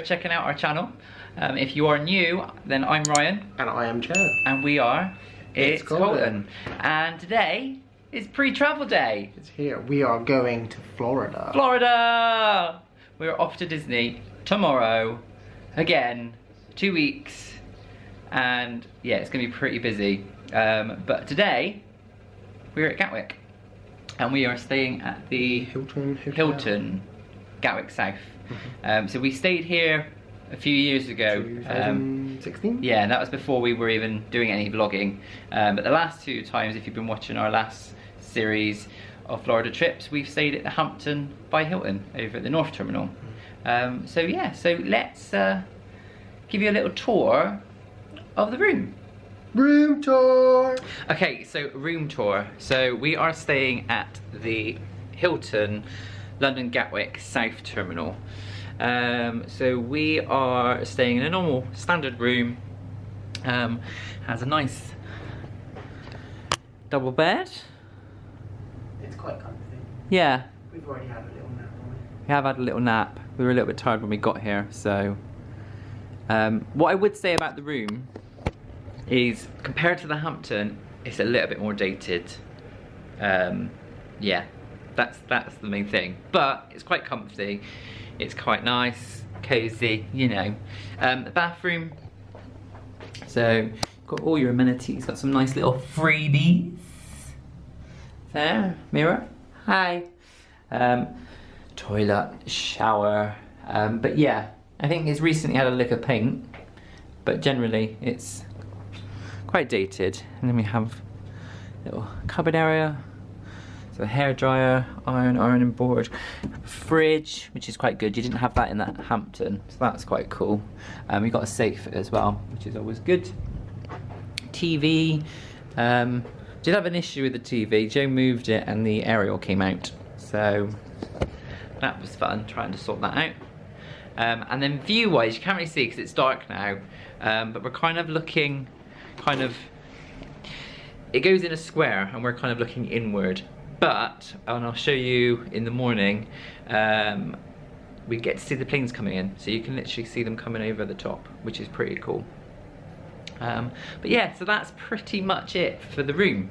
checking out our channel. Um, if you are new, then I'm Ryan. And I am Joe. And we are It's, It's Colton. And today is pre-travel day. It's here. We are going to Florida. Florida! We're off to Disney tomorrow. Again, two weeks. And yeah, it's gonna be pretty busy. Um, but today, we're at Gatwick. And we are staying at the Hilton Hotel. Hilton, Gatwick South. Um, so we stayed here a few years ago. Um, 2016? yeah, that was before we were even doing any vlogging. Um, but the last two times, if you've been watching our last series of Florida trips, we've stayed at the Hampton by Hilton over at the North Terminal. Um, so yeah, so let's uh, give you a little tour of the room. Room tour! Okay, so room tour. So we are staying at the Hilton London Gatwick South Terminal. Um, so we are staying in a normal standard room. Um, has a nice double bed. It's quite comfy. Yeah, We've already had a little nap it. we have had a little nap. We were a little bit tired when we got here, so. Um, what I would say about the room is, compared to the Hampton, it's a little bit more dated. Um, yeah, that's that's the main thing. But it's quite comfy. It's quite nice, cozy, you know. Um, the bathroom. So, got all your amenities. Got some nice little freebies. There, mirror. Hi. Um, toilet, shower. Um, but yeah, I think it's recently had a lick of paint, but generally it's quite dated. And then we have little cupboard area. So hair dryer, iron, ironing board, fridge, which is quite good. You didn't have that in that Hampton, so that's quite cool. Um, we got a safe as well, which is always good. TV. Um, did have an issue with the TV. Joe moved it and the aerial came out. So that was fun trying to sort that out. Um, and then view wise, you can't really see because it's dark now. Um, but we're kind of looking, kind of, it goes in a square and we're kind of looking inward. But, and I'll show you in the morning, um, we get to see the planes coming in. So you can literally see them coming over the top, which is pretty cool. Um, but yeah, so that's pretty much it for the room.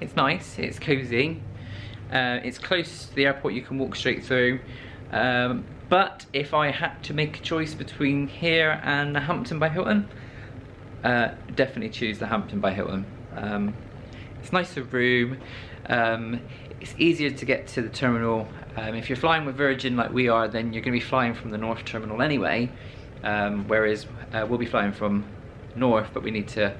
It's nice, it's cozy, uh, it's close to the airport, you can walk straight through. Um, but if I had to make a choice between here and the Hampton by Hilton, uh, definitely choose the Hampton by Hilton. Um, it's nicer room, um, it's easier to get to the terminal. Um, if you're flying with Virgin like we are, then you're going to be flying from the North Terminal anyway, um, whereas uh, we'll be flying from North, but we need to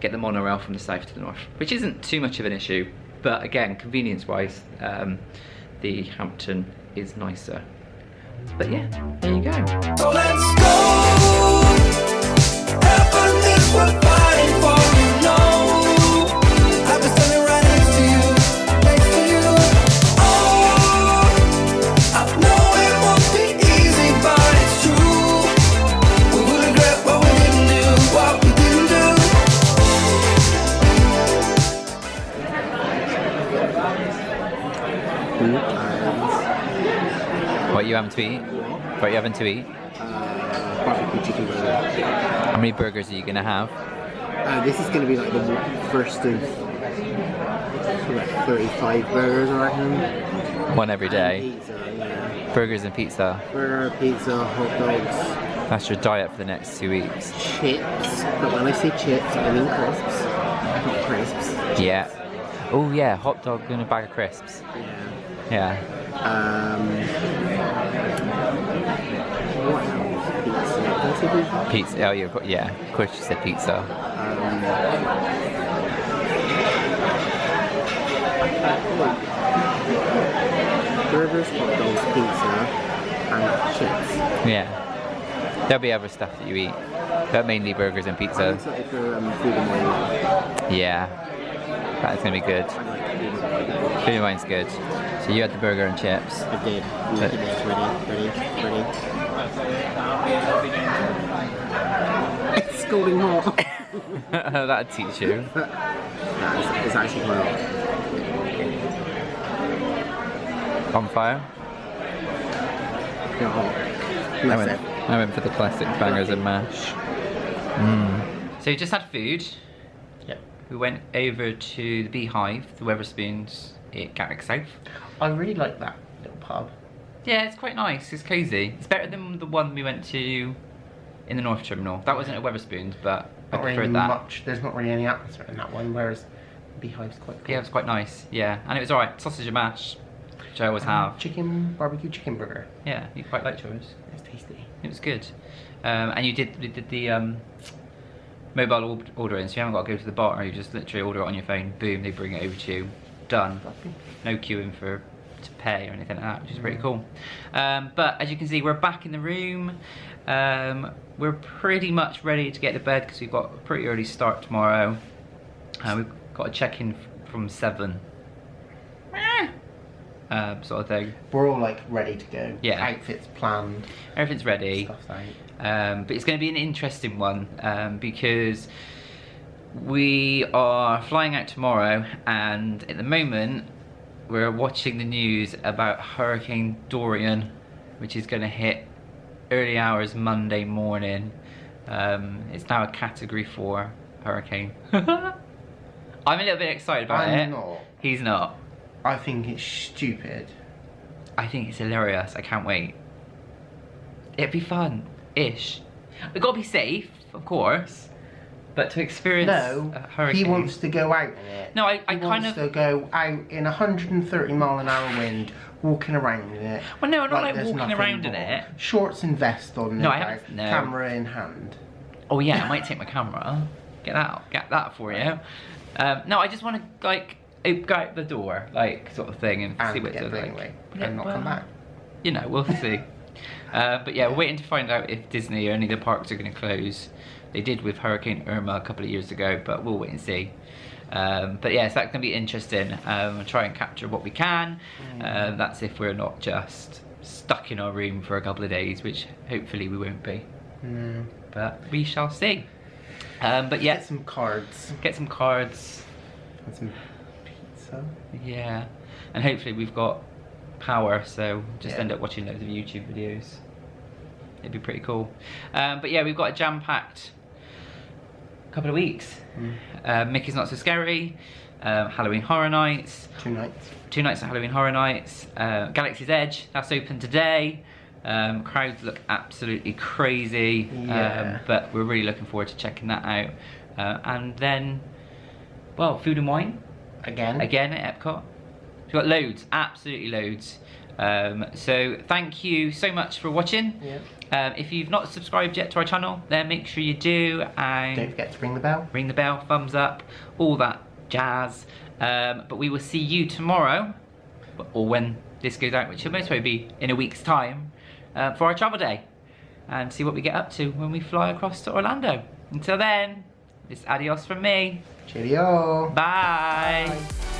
get the monorail from the south to the north, which isn't too much of an issue, but again, convenience-wise, um, the Hampton is nicer. But yeah, there you go. So having to eat? What are you having to eat? Uh, barbecue chicken burger. How many burgers are you gonna have? Uh, this is going to be like the first of like 35 burgers, I reckon. One every day. Pizza, yeah. Burgers and pizza. Burger, pizza, hot dogs, That's your diet for the next two weeks. chips. But when I say chips, I mean crisps. Not crisps. Yeah. Oh yeah, hot dog and a bag of crisps. Yeah. Yeah. Um, what else? Pizza. Did I say pizza? Pizza. Oh yeah, yeah. Of course you said pizza. Um, burgers, hot dogs, pizza, and chips. Yeah. There'll be other stuff that you eat, but mainly burgers and I'm pizza. excited for um, food and wine. Yeah. That's gonna be good. I like food and wine. Food and wine's good. So you had the burger and chips. I did. Look at this. Ready? Ready? Ready? It's scalding hot. That'd teach you. nah, it's, it's actually quite hot. On fire. Not hot. I went- I went for the classic bangers and mash. Mm. So you just had food. Yep. We went over to the Beehive, the Wetherspoons at Gatwick South. I really like that little pub. Yeah, it's quite nice. It's cosy. It's better than the one we went to in the North Terminal. That wasn't a Wetherspoons, but I Not preferred really that. much. There's not really any atmosphere in that one, whereas Beehive's quite cool. Yeah, it was quite nice. Yeah, and it was alright. Sausage and mash, which I always have. Chicken barbecue chicken burger. Yeah, you quite liked yours. It's tasty. It was good. Um, and you did you did the um, mobile or- ordering, so you haven't got to go to the bar. Or you just literally order it on your phone. Boom, they bring it over to you. Done. No queuing for to pay or anything like that, which is pretty cool. Um, but as you can see, we're back in the room. Um, we're pretty much ready to get to bed because we've got a pretty early start tomorrow. Uh, we've got to check in from seven. Um, sort of thing. We're all like ready to go. Yeah. Outfits planned. Everything's ready. Um, but it's going to be an interesting one um, because we are flying out tomorrow, and at the moment we're watching the news about Hurricane Dorian, which is going to hit early hours Monday morning. Um, it's now a Category Four hurricane. I'm a little bit excited about I'm it. not. He's not. I think it's stupid. I think it's hilarious. I can't wait. It'd be fun, ish. We've got to be safe, of course, but to experience No, a hurricane. he wants to go out in it. No, I- I he kind wants of- to go out in 130 mile an hour wind, walking around in it. Well, no, not like there's walking around in it. Shorts and vest on. No, I haven't- no. Camera in hand. Oh yeah, I might take my camera. Get that, get that for you. Um, no, I just want to like go out the door, like sort of thing, and, see And what get it's like. Yeah, and not well, come back. You know, we'll see. uh, but yeah, we're waiting to find out if Disney or any of the parks are going to close. They did with Hurricane Irma a couple of years ago, but we'll wait and see. Um, but yeah, so that's going to be interesting. Um, try and capture what we can. Uh, that's if we're not just stuck in our room for a couple of days, which hopefully we won't be. No. But we shall see. Um, but yeah, Get some cards get some cards. and some pizza. Yeah, and hopefully we've got power, so just Yeah. end up watching loads of YouTube videos. It'd be pretty cool. Um, but yeah, we've got a jam-packed couple of weeks. Uh, Mickey's Not So Scary, um, Halloween Horror Nights, Two nights. two nights at Halloween Horror Nights, uh, Galaxy's Edge, that's open today. Um, crowds look absolutely crazy, Yeah. um, but we're really looking forward to checking that out. Uh, and then, well, Food and Wine, Again. again at Epcot. Got loads, absolutely loads. Um, so thank you so much for watching. Yeah. Um, if you've not subscribed yet to our channel, then make sure you do and Don't forget to ring the bell. ring the bell, thumbs up, all that jazz. Um, but we will see you tomorrow, or when this goes out, which will most probably be in a week's time, uh, for our travel day, and see what we get up to when we fly across to Orlando. Until then, it's adios from me. Cheerio. Bye. Bye.